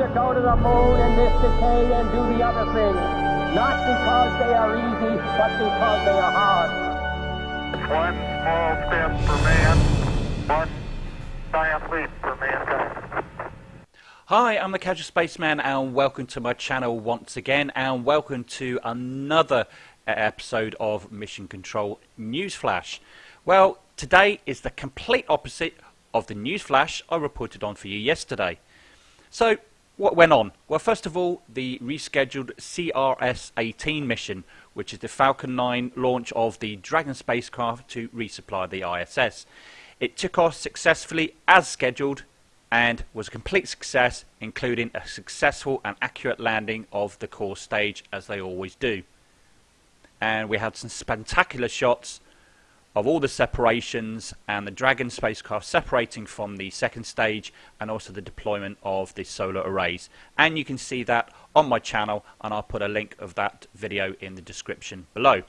to go to the moon in this decade and do the other things. Not because they are easy, but because they are hard. One small step for man, one giant leap for mankind. Hi, I'm the Casual Spaceman, and welcome to my channel once again, and welcome to another uh, episode of Mission Control Newsflash. Well, today is the complete opposite of the newsflash I reported on for you yesterday. So, what went on? Well, first of all, the rescheduled CRS-18 mission, which is the Falcon 9 launch of the Dragon spacecraft to resupply the ISS. It took off successfully as scheduled and was a complete success, including a successful and accurate landing of the core stage, as they always do. And we had some spectacular shots of all the separations and the Dragon spacecraft separating from the second stage and also the deployment of the solar arrays. And you can see that on my channel and I'll put a link of that video in the description below.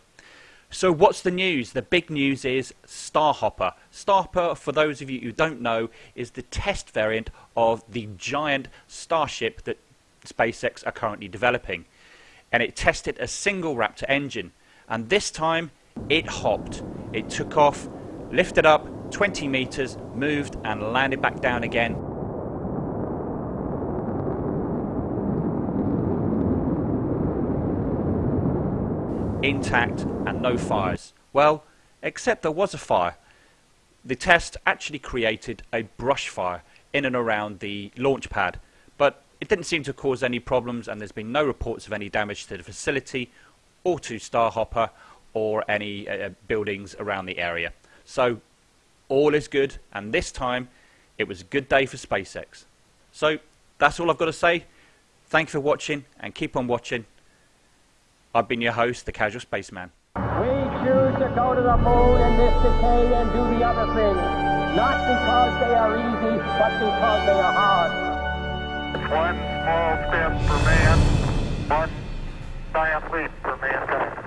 So what's the news? The big news is Starhopper. Starhopper, for those of you who don't know, is the test variant of the giant Starship that SpaceX are currently developing. And it tested a single Raptor engine. And this time it hopped. It took off, lifted up 20 meters, moved and landed back down again. Intact and no fires. Well, except there was a fire. The test actually created a brush fire in and around the launch pad, but it didn't seem to cause any problems and there's been no reports of any damage to the facility or to Starhopper or any uh, buildings around the area. So all is good, and this time it was a good day for SpaceX. So that's all I've got to say. Thank you for watching, and keep on watching. I've been your host, the Casual Spaceman. We choose to go to the moon in this decade and do the other things. Not because they are easy, but because they are hard. One small step for man, one giant leap for mankind.